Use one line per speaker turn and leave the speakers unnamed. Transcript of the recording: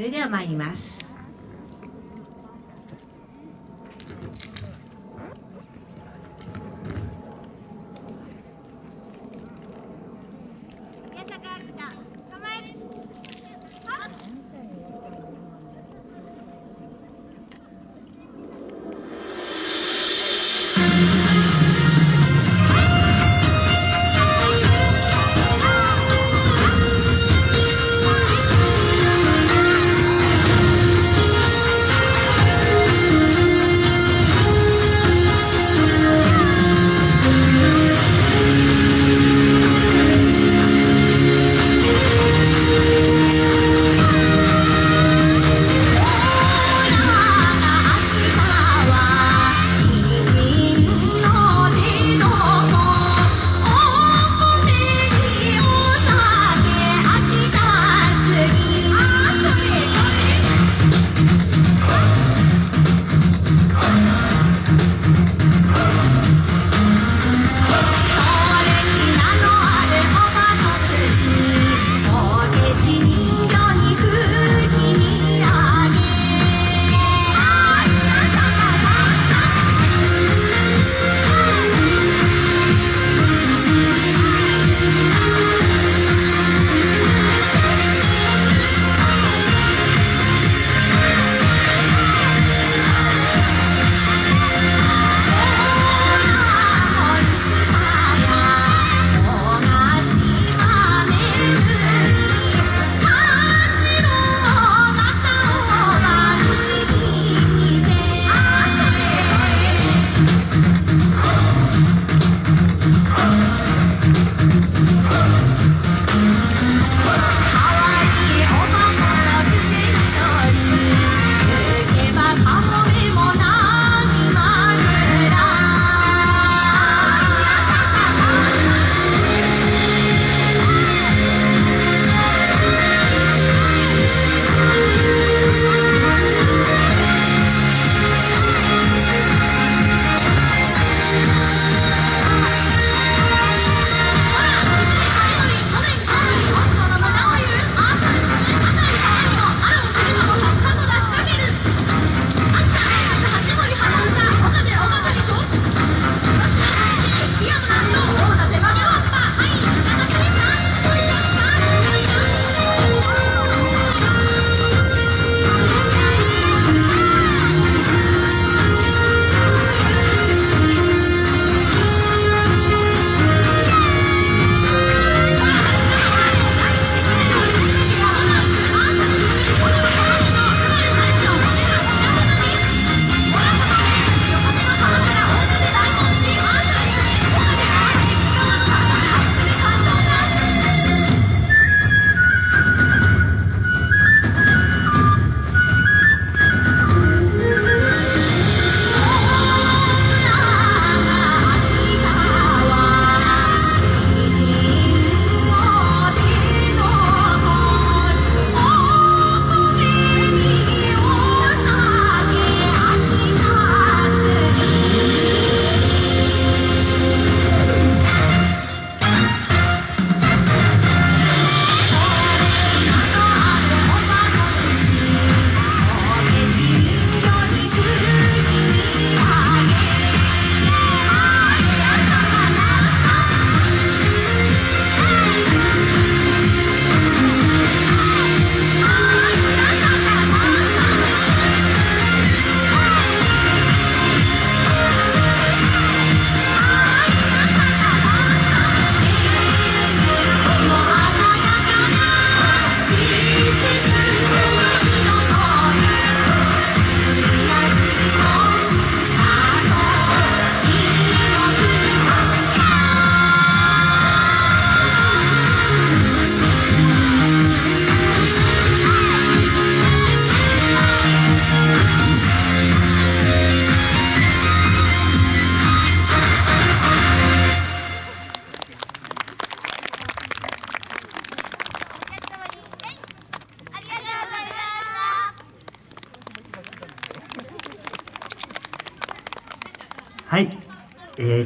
それでは参ります。
宮坂秋田
はい、えー